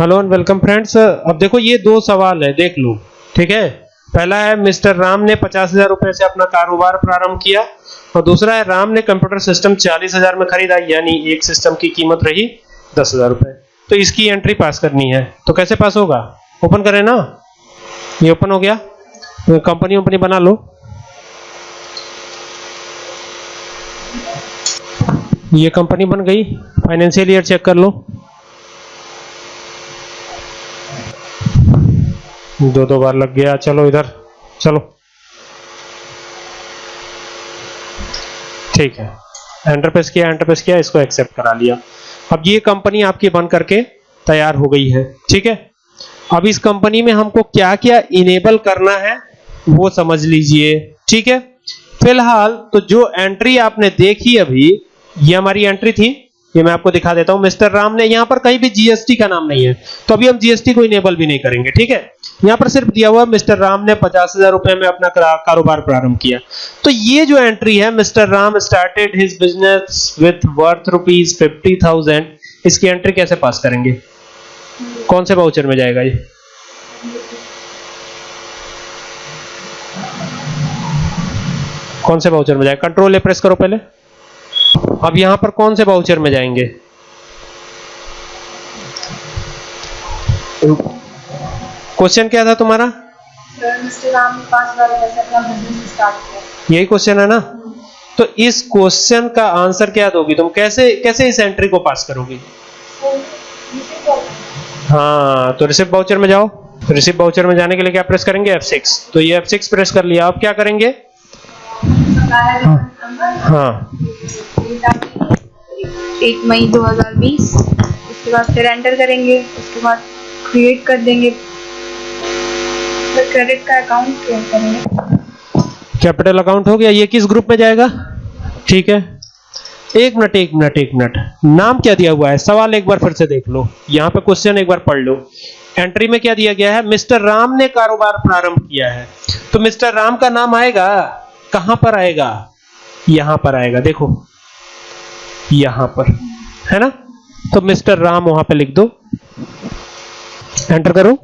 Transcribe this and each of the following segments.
Hello and welcome friends अब देखो, ये दो सवाल है, देख लो। ठीक है? पहला है, मिस्टर राम ने पचास हज़ार रुपए से अपना कारोबार प्रारंभ किया और दूसरा है, राम ने कंप्यूटर सिस्टम चालीस हज़ार में खरीदा, यानी एक सिस्टम की कीमत रही दस हज़ार रुपए। तो इसकी एंट्री पास करनी है। तो कैसे पास होगा? ओपन करें ना। ये ओपन हो गया। कंपनी वंपनी बना लो। ये कंपनी बन गई। फाइनेंशियल ईयर चेक कर लो। दो दो बार लग गया। चलो इधर, चलो। ठीक है। एंटर प्रेस किया एंटर प्रेस किया, इसको एक्सेप्ट करा लिया। अब ये कंपनी आपकी बन करके तैयार हो गई है। ठीक है? अब इस कंपनी में हमको क्या क्या इनेबल करना है, वो समझ लीजिए। ठीक है? फ़िलहाल तो जो एंट्री आपने देखी अभी, ये हमारी एंट्री थी। ये मैं आपको दिखा देता हूँ। मिस्टर राम ने, यहाँ पर कहीं भी जीएसटी का नाम नहीं है। तो अभी हम जीएसटी को इनेबल भी नहीं करेंगे। ठीक है? यहाँ पर सिर्फ़ दिया हुआ मिस्टर राम ने पचास हज़ार रुपए में अपना कारोबार प्रारंभ किया। तो ये जो एंट्री है, mister Ram started his business with worth rupees fifty thousand इसकी एंट्री कैसे पास करेंगे? कौन से बाउचर में जाएगा ये? कौन से बाउचर में जाएगा? कंट्रोल ए प्रेस करो पहले। अब यहाँ पर कौन से बाउचर में जाएँगे? क्वेश्चन क्या था तुम्हारा? यही क्वेश्चन है ना? तो इस क्वेश्चन का आंसर क्या दोगी तुम? कैसे कैसे इस एंट्री को पास करोगी? हाँ तो रिसिप्ट बाउचर में जाओ। रिसिप्ट बाउचर में जाने के लिए क्या प्रेस करेंगे? F6 तो ये F6 प्रेस कर लिया। अब क्या करेंगे? हाँ। एक मई 2020 उसके बाद फिर एंटर करेंगे। उसके बाद क्रिएट कर देंगे। क्रेडिट का अकाउंट करेंगे। कैपिटल अकाउंट हो गया, ये किस ग्रुप में जाएगा? ठीक है। एक मिनट एक मिनट एक मिनट नाम क्या दिया हुआ है? सवाल एक बार फिर से देख लो। यहाँ पे क्वेश्चन एक बार पढ़ लो। एंट्री में क्या दिया गया है? मिस्टर राम ने कारोबार प्रारंभ किया है। तो मिस्टर राम का नाम आएगा? कहाँ पर आएगा? यहाँ पर आएगा। देखो। यहाँ पर। है ना? तो मिस्टर राम वहाँ पे लिख दो। एंटर करो।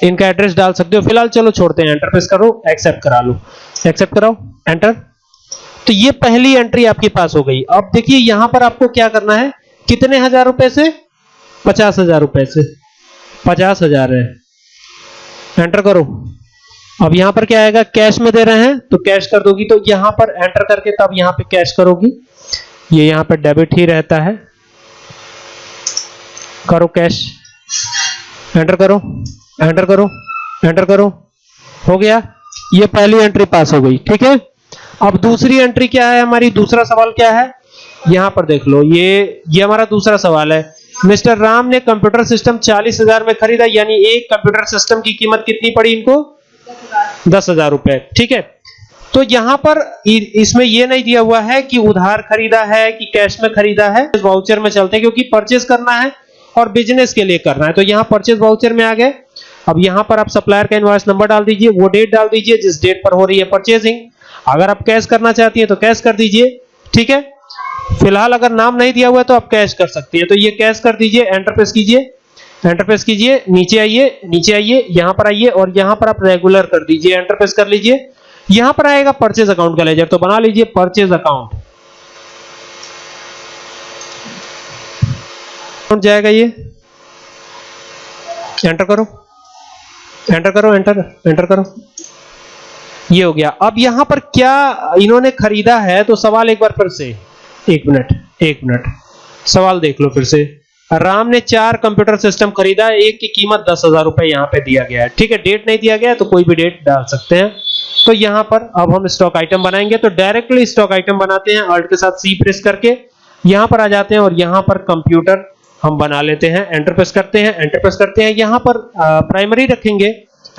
इनका एड्रेस डाल सकते हो। फ़िलहाल चलो छोड़ते हैं एंटर प्रेस करो एक्सेप्ट करा लो। एक्सेप्ट कराओ। एंटर तो ये पहली एंट्री आपके पास हो गई। अब देखिए, यहाँ पर आपको क्या करना है? कितने हज़ार रुपए से? पचास हज़ार रुपए से। पचास हज़ार है। एंटर करो। अब यहाँ पर क्या आएगा? कैश में दे रहे हैं तो कैश कर दोगी। तो यहाँ पर एंटर करके तब यहाँ पे कैश करोगी। ये यहाँ पे डेबिट ही रहता है। करो कैश एंटर करो। एंटर करो एंटर करो। हो गया? ये पहली एंट्री पास हो गई, ठीक है? अब दूसरी एंट्री क्या है हमारी? दूसरा सवाल क्या है? यहाँ पर देख लो, ये ये हमारा दूसरा सवाल है। मिस्टर राम ने कंप्यूटर सिस्टम चालीस हज़ार में खरीदा, यानी एक कंप्यूटर सिस्टम की कीमत कितनी पड़ी इनको? दस हज़ार रुपए, ठीक है? तो यहाँ पर इसमें यह नहीं दिया हुआ है कि उधार खरीदा है, कि कैश में खरीदा है। वाउचर में चलते हैं, क्योंकि परचेज करना है और बिज़नेस के लिए करना है। तो यहाँ परचेज वाउचर में आ गए। अब यहाँ पर आप सप्लायर का इनवॉइस नंबर डाल दीजिए, वो डेट डाल दीजिए, जिस डेट पर हो रही है परचेजिंग अगर आप कैश करना चाहती है तो कैश कर दीजिए, ठीक है? फ़िलहाल अगर नाम नहीं दिया हुआ है तो आप कैश कर सकती हैं। तो ये कैश कर दीजिए एंटर प्रेस कीजिए एंटर प्रेस कीजिए, नीचे आइए नीचे आइए, यहाँ पर आइए और यहाँ पर आप रेगुलर कर दीजिए एंटर प्रेस कर लीजिए। यहाँ पर आएगा परचेज अकाउंट का लेजर तो बना लीजिए परचेज अकाउंट जाएगा ये? एंटर करो। एंटर करो एंटर एंटर करो। ये हो गया। अब यहाँ पर क्या इन्होंने खरीदा है? तो सवाल एक बार फिर से। एक मिनट एक मिनट। सवाल देख लो फिर से। राम ने चार कंप्यूटर सिस्टम खरीदा, एक की कीमत दस हज़ार रुपए यहाँ पे दिया गया है। ठीक है, डेट नहीं दिया गया तो कोई भी डेट डाल सकते हैं। तो यहाँ पर अब हम स्टॉक आइटम बनाएँगे। तो डायरेक्टली स्टॉक आइटम बनाते हैं अल्ट के साथ सी प्रेस करके। यहाँ पर आ जाते हैं और यहाँ पर कंप्यूटर हम बना लेते हैं एंटर प्रेस करते हैं एंटर प्रेस करते हैं, यहाँ पर प्राइमरी रखेंगे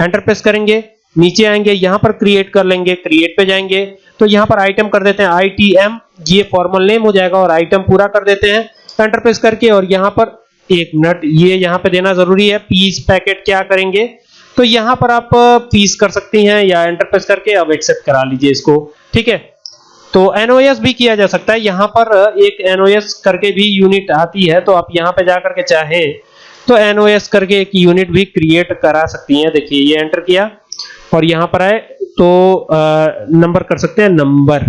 एंटर प्रेस करेंगे, नीचे आएँगे, यहाँ पर क्रिएट कर लेंगे क्रिएट पे जाएँगे तो यहाँ पर आइटम कर देते हैं आईटीएम ये फॉर्मल नेम हो जाएगा और आइटम पूरा कर देते हैं एंटर प्रेस करके और यहाँ पर एक मिनट ये यहाँ पे देना ज़रूरी है पीस पैकेट क्या करेंगे तो यहाँ पर आप पीस कर सकती हैं या एंटर प्रेस करके अब एक्सेप्ट करा लीजिए इसको, ठीक है? तो एनओएस भी किया जा सकता है। यहाँ पर एक एनओएस करके भी यूनिट आती है तो आप यहाँ पे जाकर के चाहे तो एनओएस करके एक यूनिट भी क्रिएट करा सकती हैं। देखिए, ये एंटर किया और यहाँ पर आए तो नंबर कर सकते हैं नंबर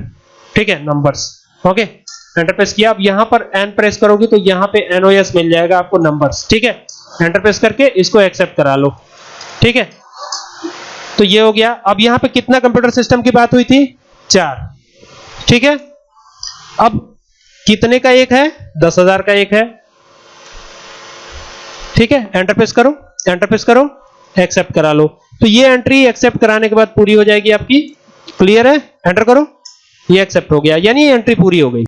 ठीक है नंबर्स ओके एंटर प्रेस किया। अब यहाँ पर एन प्रेस करोगे तो यहाँ पे एनओएस मिल जाएगा आपको नंबर्स ठीक है एंटर प्रेस करके इसको एक्सेप्ट करा लो। ठीक है तो ये हो गया। अब यहाँ पे कितना कंप्यूटर सिस्टम की बात हुई थी? चार। ठीक है? अब कितने का एक है? दस हज़ार का एक है। ठीक है? एंटरपेस करो एंटरफेस करो एक्सेप्ट करा लो। तो ये एंट्री एक्सेप्ट कराने के बाद पूरी हो जाएगी आपकी। क्लियर है? एंटर करो। ये एक्सेप्ट हो गया। यानी एंट्री पूरी हो गई।